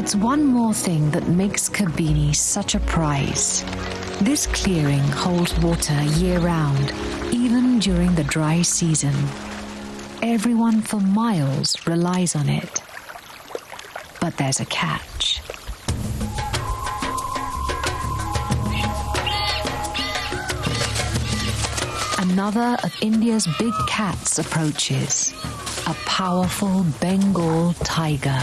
It's one more thing that makes Kabini such a prize. This clearing holds water year round, even during the dry season. Everyone for miles relies on it. But there's a catch. Another of India's big cats approaches, a powerful Bengal tiger.